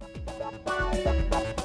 Bye.